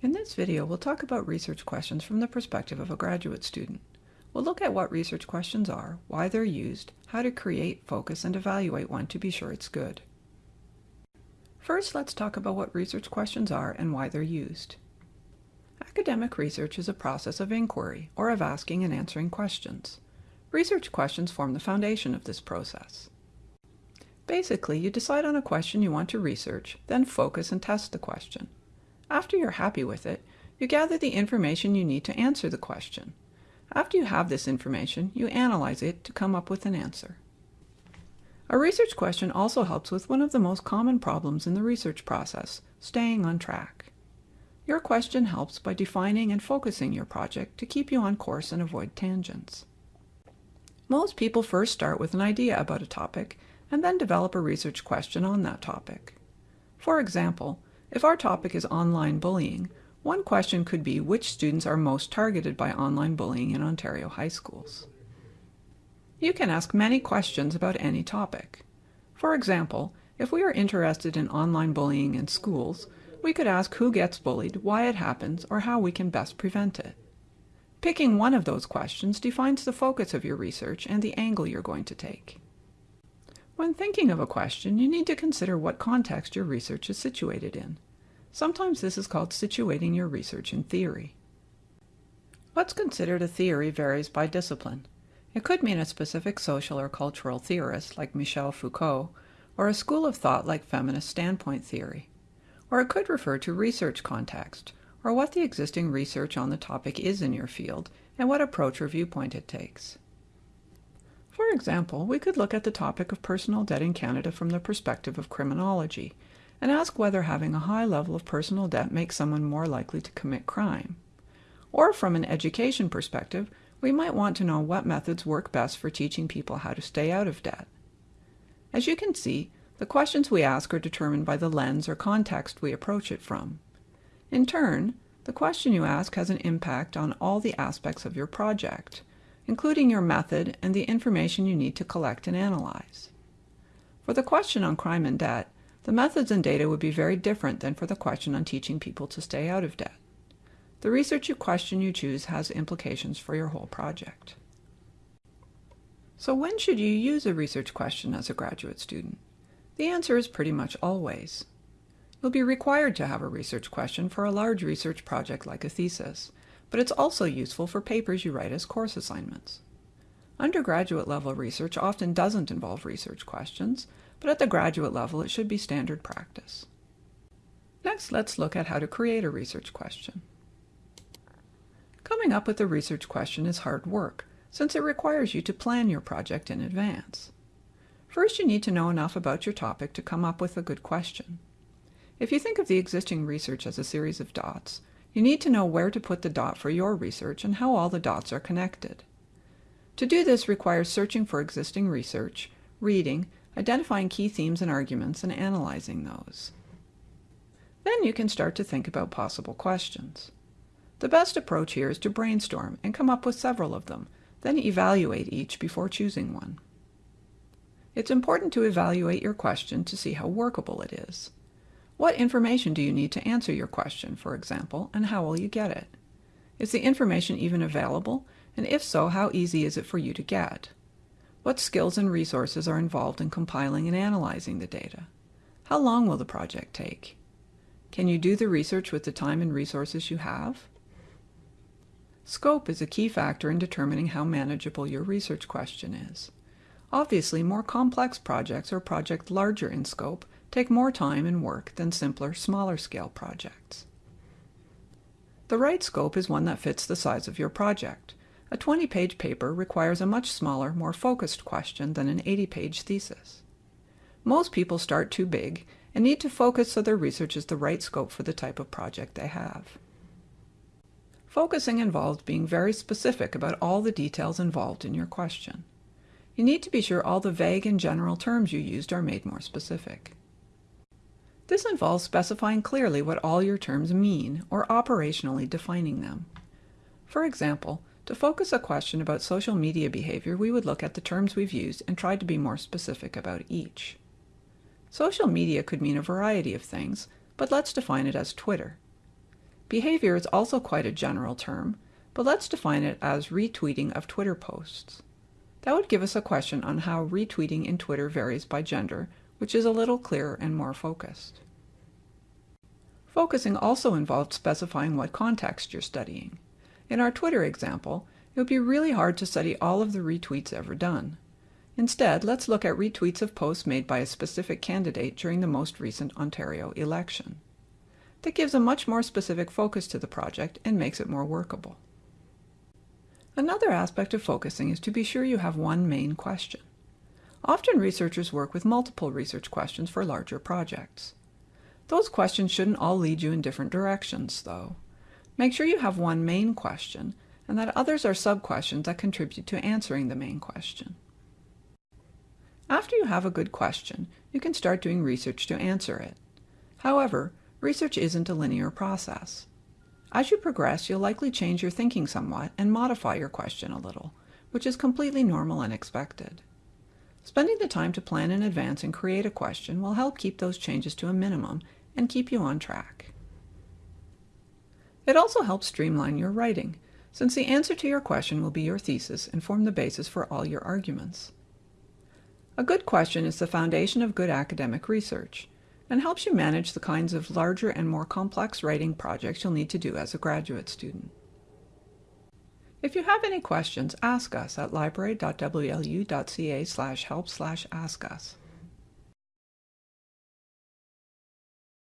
In this video, we'll talk about research questions from the perspective of a graduate student. We'll look at what research questions are, why they're used, how to create, focus, and evaluate one to be sure it's good. First, let's talk about what research questions are and why they're used. Academic research is a process of inquiry, or of asking and answering questions. Research questions form the foundation of this process. Basically, you decide on a question you want to research, then focus and test the question. After you're happy with it, you gather the information you need to answer the question. After you have this information, you analyze it to come up with an answer. A research question also helps with one of the most common problems in the research process, staying on track. Your question helps by defining and focusing your project to keep you on course and avoid tangents. Most people first start with an idea about a topic and then develop a research question on that topic. For example, if our topic is online bullying, one question could be which students are most targeted by online bullying in Ontario high schools. You can ask many questions about any topic. For example, if we are interested in online bullying in schools, we could ask who gets bullied, why it happens, or how we can best prevent it. Picking one of those questions defines the focus of your research and the angle you're going to take. When thinking of a question, you need to consider what context your research is situated in. Sometimes this is called situating your research in theory. What's considered a theory varies by discipline. It could mean a specific social or cultural theorist like Michel Foucault, or a school of thought like feminist standpoint theory. Or it could refer to research context, or what the existing research on the topic is in your field and what approach or viewpoint it takes. For example, we could look at the topic of personal debt in Canada from the perspective of criminology and ask whether having a high level of personal debt makes someone more likely to commit crime. Or from an education perspective, we might want to know what methods work best for teaching people how to stay out of debt. As you can see, the questions we ask are determined by the lens or context we approach it from. In turn, the question you ask has an impact on all the aspects of your project including your method and the information you need to collect and analyze. For the question on crime and debt, the methods and data would be very different than for the question on teaching people to stay out of debt. The research question you choose has implications for your whole project. So when should you use a research question as a graduate student? The answer is pretty much always. You'll be required to have a research question for a large research project like a thesis, but it's also useful for papers you write as course assignments. Undergraduate level research often doesn't involve research questions, but at the graduate level it should be standard practice. Next, let's look at how to create a research question. Coming up with a research question is hard work, since it requires you to plan your project in advance. First, you need to know enough about your topic to come up with a good question. If you think of the existing research as a series of dots, you need to know where to put the dot for your research and how all the dots are connected. To do this requires searching for existing research, reading, identifying key themes and arguments, and analyzing those. Then you can start to think about possible questions. The best approach here is to brainstorm and come up with several of them, then evaluate each before choosing one. It's important to evaluate your question to see how workable it is. What information do you need to answer your question, for example, and how will you get it? Is the information even available, and if so, how easy is it for you to get? What skills and resources are involved in compiling and analyzing the data? How long will the project take? Can you do the research with the time and resources you have? Scope is a key factor in determining how manageable your research question is. Obviously, more complex projects or projects larger in scope take more time and work than simpler, smaller scale projects. The right scope is one that fits the size of your project. A 20-page paper requires a much smaller, more focused question than an 80-page thesis. Most people start too big and need to focus so their research is the right scope for the type of project they have. Focusing involves being very specific about all the details involved in your question. You need to be sure all the vague and general terms you used are made more specific. This involves specifying clearly what all your terms mean, or operationally defining them. For example, to focus a question about social media behavior, we would look at the terms we've used and try to be more specific about each. Social media could mean a variety of things, but let's define it as Twitter. Behavior is also quite a general term, but let's define it as retweeting of Twitter posts. That would give us a question on how retweeting in Twitter varies by gender, which is a little clearer and more focused. Focusing also involves specifying what context you're studying. In our Twitter example, it would be really hard to study all of the retweets ever done. Instead, let's look at retweets of posts made by a specific candidate during the most recent Ontario election. That gives a much more specific focus to the project and makes it more workable. Another aspect of focusing is to be sure you have one main question. Often researchers work with multiple research questions for larger projects. Those questions shouldn't all lead you in different directions, though. Make sure you have one main question and that others are sub-questions that contribute to answering the main question. After you have a good question, you can start doing research to answer it. However, research isn't a linear process. As you progress, you'll likely change your thinking somewhat and modify your question a little, which is completely normal and expected. Spending the time to plan in advance and create a question will help keep those changes to a minimum and keep you on track. It also helps streamline your writing, since the answer to your question will be your thesis and form the basis for all your arguments. A good question is the foundation of good academic research and helps you manage the kinds of larger and more complex writing projects you'll need to do as a graduate student. If you have any questions, ask us at library.wlu.ca slash help slash ask us.